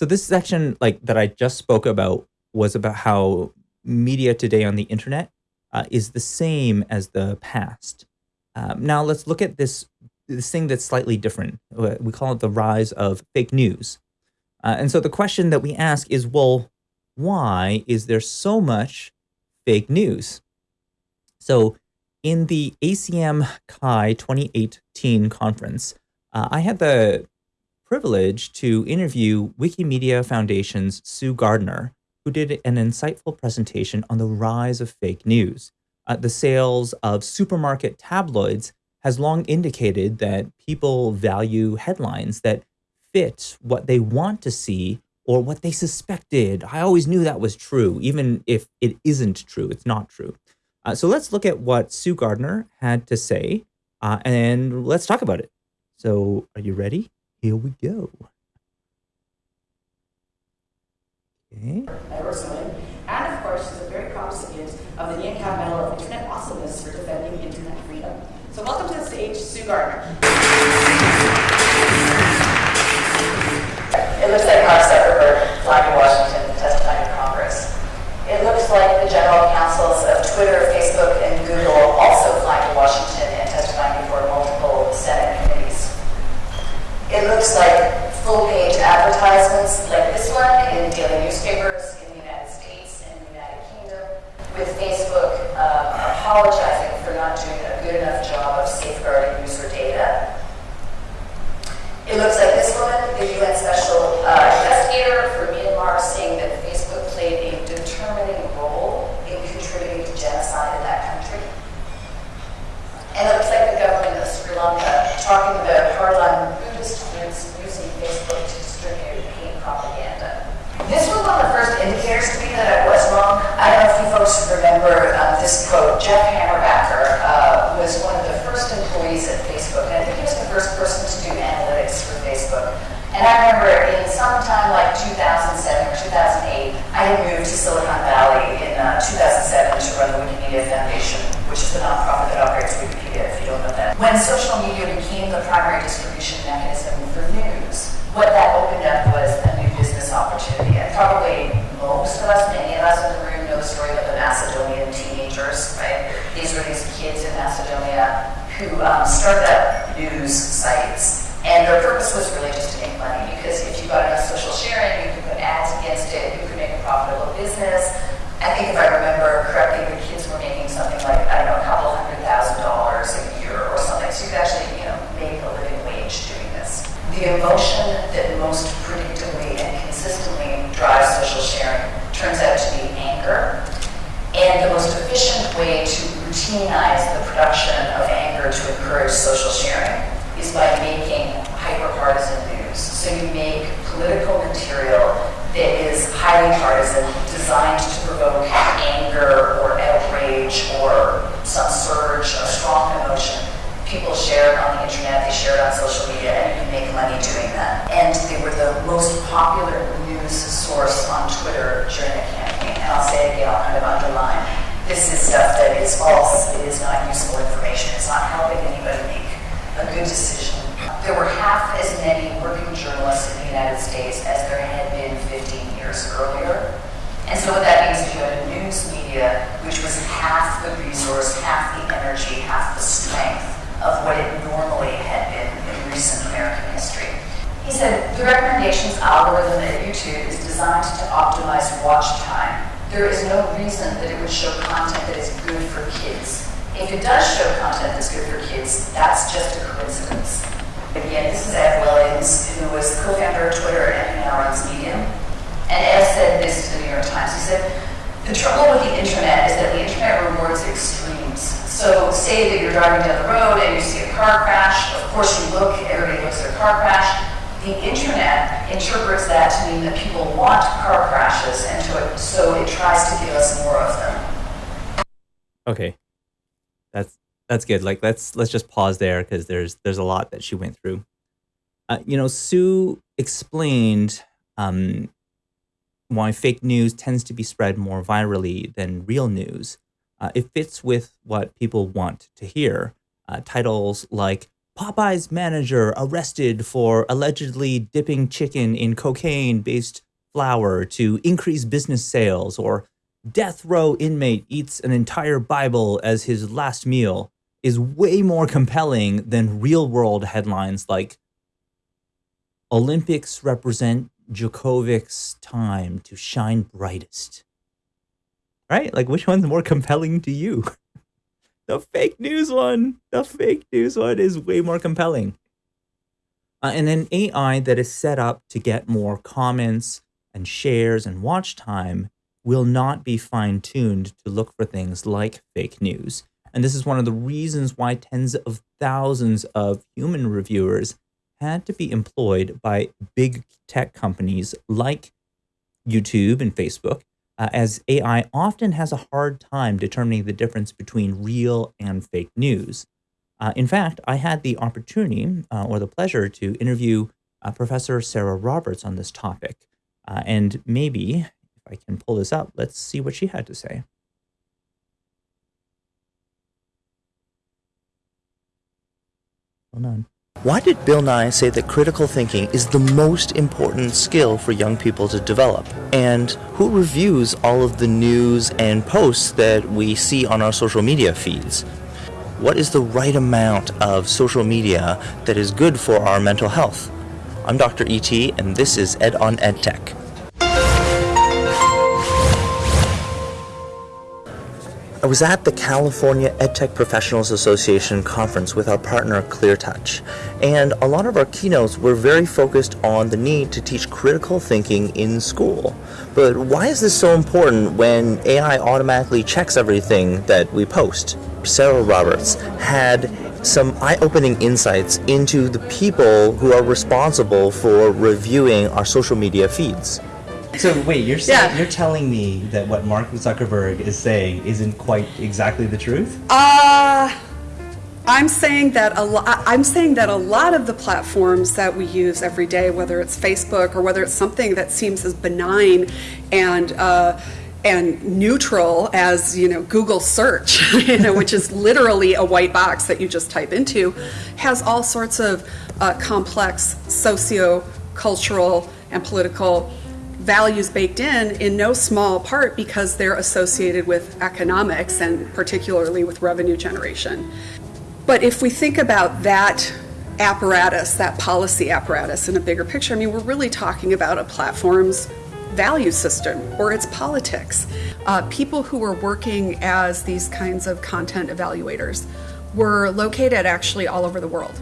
So this section, like that I just spoke about, was about how media today on the internet uh, is the same as the past. Um, now let's look at this this thing that's slightly different. Uh, we call it the rise of fake news. Uh, and so the question that we ask is, well, why is there so much fake news? So in the ACM CHI 2018 conference, uh, I had the privilege to interview Wikimedia Foundation's Sue Gardner, who did an insightful presentation on the rise of fake news. Uh, the sales of supermarket tabloids has long indicated that people value headlines that fit what they want to see or what they suspected. I always knew that was true, even if it isn't true, it's not true. Uh, so let's look at what Sue Gardner had to say uh, and let's talk about it. So are you ready? Here we go. Okay. And of course, she's a very proud recipient of the Ian Cat Medal of Internet Awesomeness for defending internet freedom. So welcome to the stage, Sue Gardner. It looks like Mark Zuckerberg flying to Washington testifying in Congress. It looks like the general counsels of Twitter, Facebook, and Google also flying to Washington and testifying before multiple Senate committees. It looks like full-page advertisements like this one in daily newspapers in the United States and the United Kingdom, with Facebook um, doing a good enough job of safeguarding user data. It looks like this one, the UN Special uh, Investigator for Myanmar, saying that Facebook played a determining role in contributing to genocide in that country. And it looks like the government of Sri Lanka talking about hardline Buddhist groups using Facebook to distribute hate propaganda. This was one of the first indicators to me that I was wrong. I don't know if you folks remember um, this quote. Jeff Hammerbacher uh, was one of the first employees at Facebook, and I think he was the first person to do analytics for Facebook. And I remember in sometime like 2007 or 2008, I moved to Silicon Valley in uh, 2007 to run the Wikimedia Foundation, which is the nonprofit that operates Wikipedia, if you don't know that. When social media became the primary distribution mechanism for news, what that opened up was a new business opportunity. And probably most of us, many of us in the room know the story of the Macedonian teenagers, right? These were these kids in Macedonia who um, started up news sites. And their purpose was really just to make money because if you got enough social sharing, you could put ads against it, you could make a profitable business. I think if I remember correctly, the kids were making something like, I don't know, a couple hundred thousand dollars a year or something. So you could actually, you know, make a living wage doing this. The emotion that most predictably and consistently drives social sharing turns out to be anger. And the most efficient way to routinize the production of anger to encourage social sharing is by making hyper-partisan news. So you make political material that is highly partisan, designed to provoke anger or outrage or some surge of strong emotion. People share it on the internet, they share it on social media, and you can make money doing that. And they were the most popular news source on Twitter during the campaign. And I'll say it again, I'll kind of underline. This is stuff that is false, it is not useful information, it's not helping anybody make a good decision. There were half as many working journalists in the United States as there had been 15 years earlier. And so what that means is you had a news media which was half the resource, half the energy, half the strength of what it normally had been in recent American history. He said, the recommendations algorithm at YouTube is designed to optimize watch time. There is no reason that it would show content that is good for kids. If it does show content that's good for kids, that's just a coincidence. Again, this is Ev Williams, who was the co-founder of Twitter and now runs Medium. And Ed said this to the New York Times. He said, the trouble with the internet is that the internet rewards extremes. So say that you're driving down the road and you see a car crash. Of course you look, everybody looks at a car crash. The internet interprets that to mean that people want car crashes, and it, so it tries to give us more of them. Okay, that's that's good. Like let's let's just pause there because there's there's a lot that she went through. Uh, you know, Sue explained um, why fake news tends to be spread more virally than real news. Uh, it fits with what people want to hear. Uh, titles like Popeye's manager arrested for allegedly dipping chicken in cocaine based flour to increase business sales, or death row inmate eats an entire Bible as his last meal is way more compelling than real world headlines like Olympics represent Djokovic's time to shine brightest. Right? Like, which one's more compelling to you? the fake news one. The fake news one is way more compelling. Uh, and an AI that is set up to get more comments and shares and watch time will not be fine tuned to look for things like fake news. And this is one of the reasons why tens of thousands of human reviewers had to be employed by big tech companies like YouTube and Facebook, uh, as AI often has a hard time determining the difference between real and fake news. Uh, in fact, I had the opportunity uh, or the pleasure to interview uh, Professor Sarah Roberts on this topic. Uh, and maybe, if I can pull this up, let's see what she had to say. Hold on. Why did Bill Nye say that critical thinking is the most important skill for young people to develop? And who reviews all of the news and posts that we see on our social media feeds? What is the right amount of social media that is good for our mental health? I'm Dr. E.T., and this is Ed on EdTech. I was at the California EdTech Professionals Association conference with our partner ClearTouch, and a lot of our keynotes were very focused on the need to teach critical thinking in school. But why is this so important when AI automatically checks everything that we post? Sarah Roberts had some eye-opening insights into the people who are responsible for reviewing our social media feeds. So wait, you're saying, Yeah. you're telling me that what Mark Zuckerberg is saying isn't quite exactly the truth? Uh, I'm saying that a lot. I'm saying that a lot of the platforms that we use every day, whether it's Facebook or whether it's something that seems as benign and uh, and neutral as you know Google search, you know, which is literally a white box that you just type into, has all sorts of uh, complex socio-cultural and political values baked in in no small part because they're associated with economics and particularly with revenue generation. But if we think about that apparatus, that policy apparatus in a bigger picture, I mean, we're really talking about a platform's value system or its politics. Uh, people who were working as these kinds of content evaluators were located actually all over the world.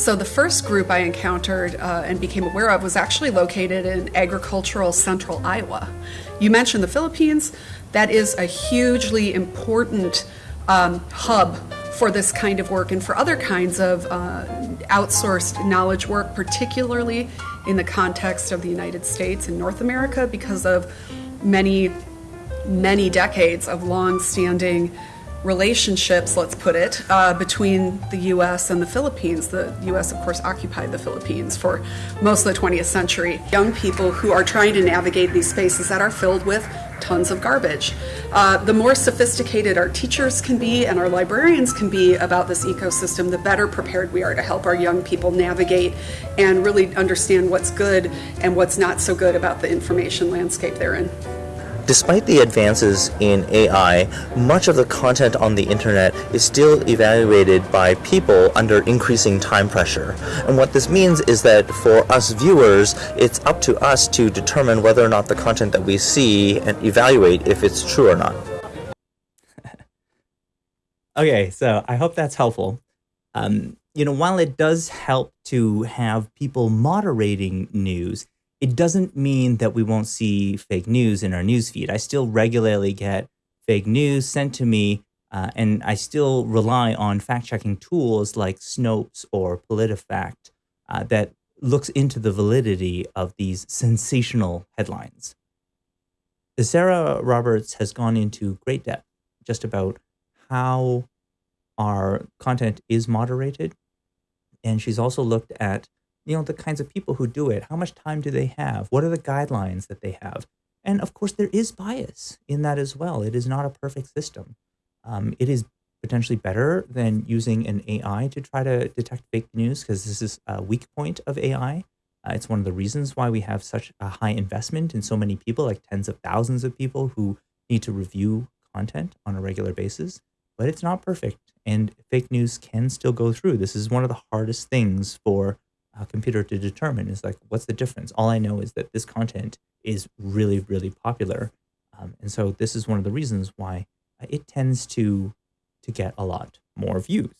So the first group I encountered uh, and became aware of was actually located in agricultural central Iowa. You mentioned the Philippines. That is a hugely important um, hub for this kind of work and for other kinds of uh, outsourced knowledge work, particularly in the context of the United States and North America, because of many, many decades of long-standing relationships, let's put it, uh, between the US and the Philippines. The US, of course, occupied the Philippines for most of the 20th century. Young people who are trying to navigate these spaces that are filled with tons of garbage. Uh, the more sophisticated our teachers can be and our librarians can be about this ecosystem, the better prepared we are to help our young people navigate and really understand what's good and what's not so good about the information landscape they're in. Despite the advances in AI, much of the content on the internet is still evaluated by people under increasing time pressure. And what this means is that for us viewers, it's up to us to determine whether or not the content that we see and evaluate if it's true or not. Okay, so I hope that's helpful. Um, you know, while it does help to have people moderating news, it doesn't mean that we won't see fake news in our newsfeed. I still regularly get fake news sent to me, uh, and I still rely on fact-checking tools like Snopes or PolitiFact uh, that looks into the validity of these sensational headlines. Sarah Roberts has gone into great depth just about how our content is moderated. And she's also looked at, you know, the kinds of people who do it. How much time do they have? What are the guidelines that they have? And of course, there is bias in that as well. It is not a perfect system. Um, it is potentially better than using an AI to try to detect fake news because this is a weak point of AI. Uh, it's one of the reasons why we have such a high investment in so many people, like tens of thousands of people who need to review content on a regular basis. But it's not perfect, and fake news can still go through. This is one of the hardest things for computer to determine is like, what's the difference? All I know is that this content is really, really popular. Um, and so this is one of the reasons why it tends to to get a lot more views.